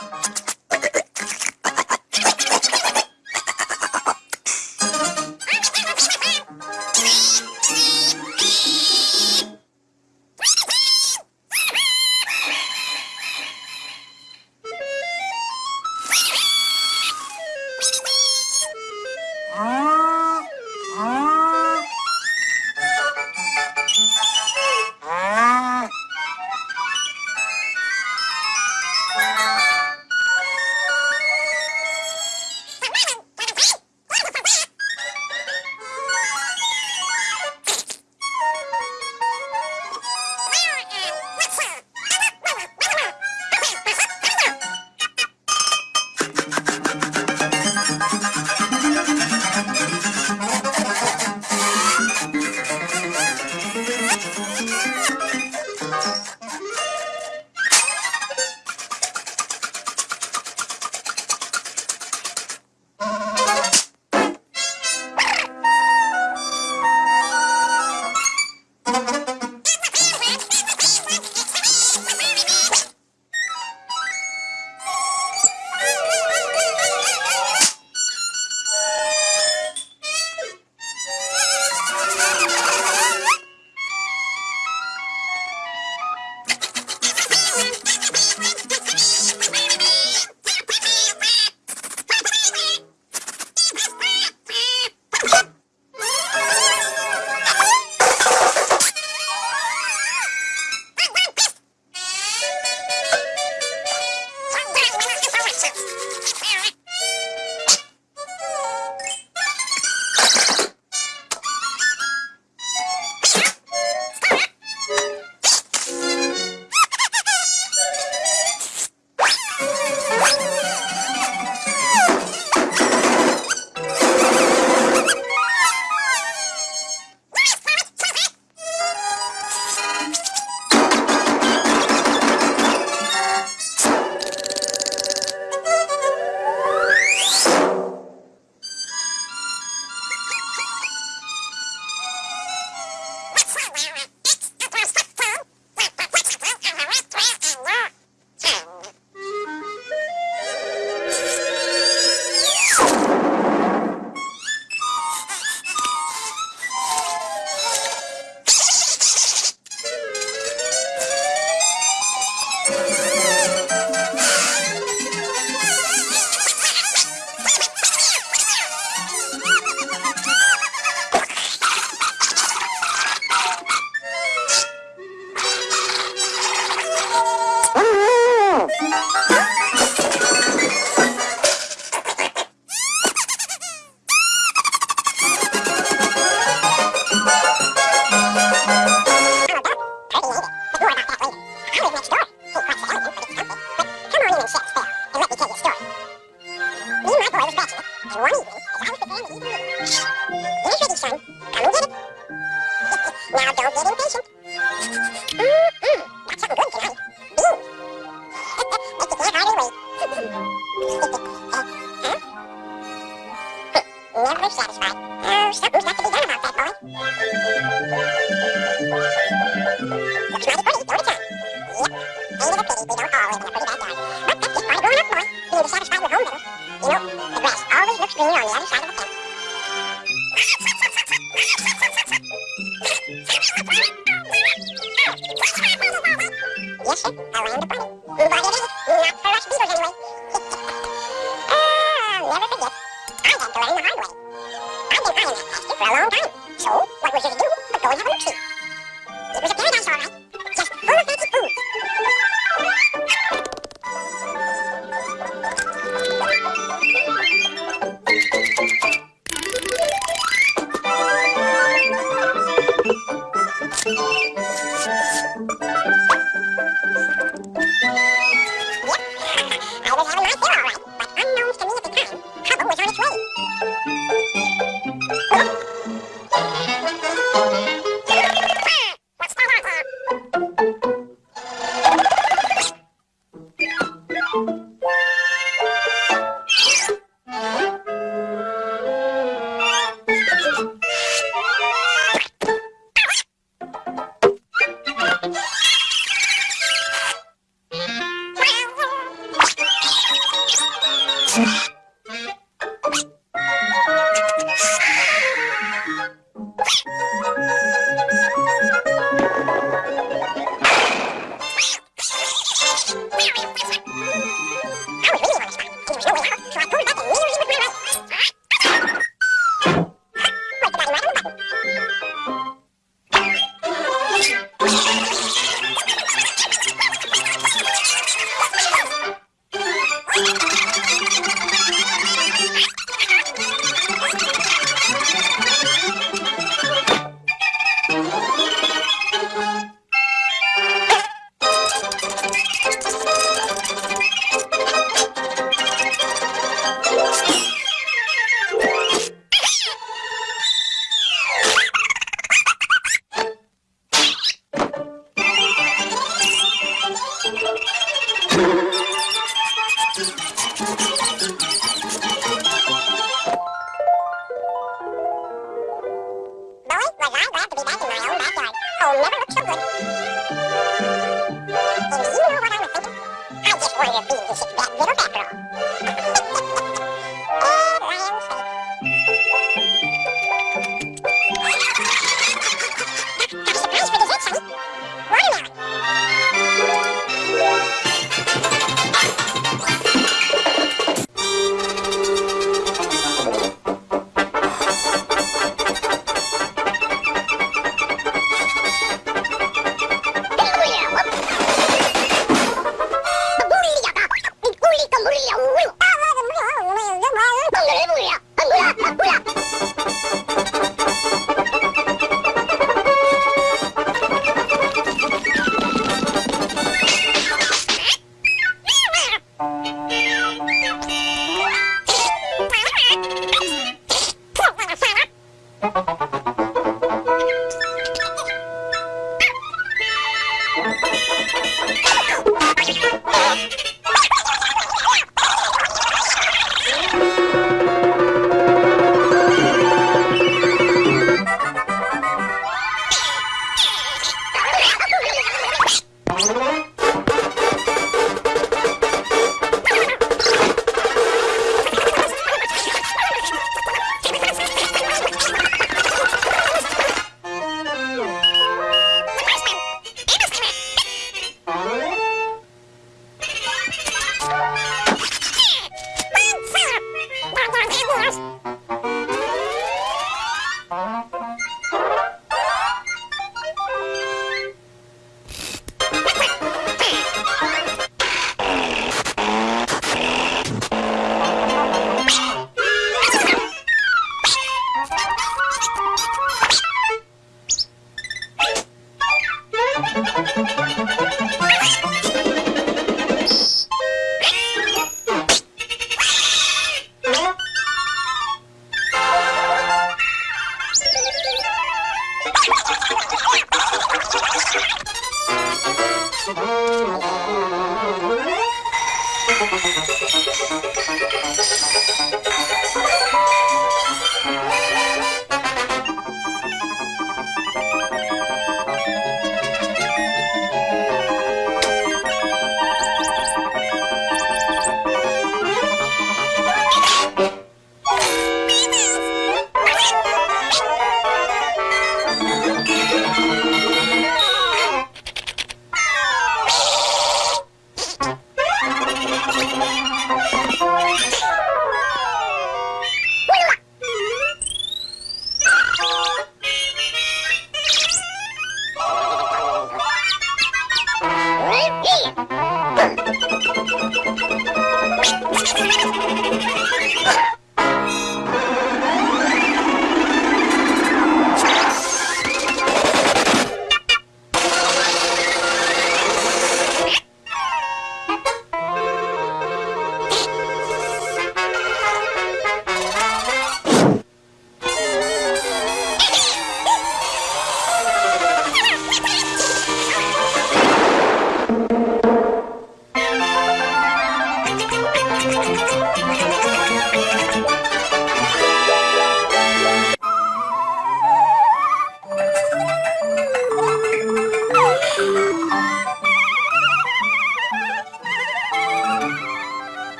you Mission, a land bunny. What it is, not? Yeah.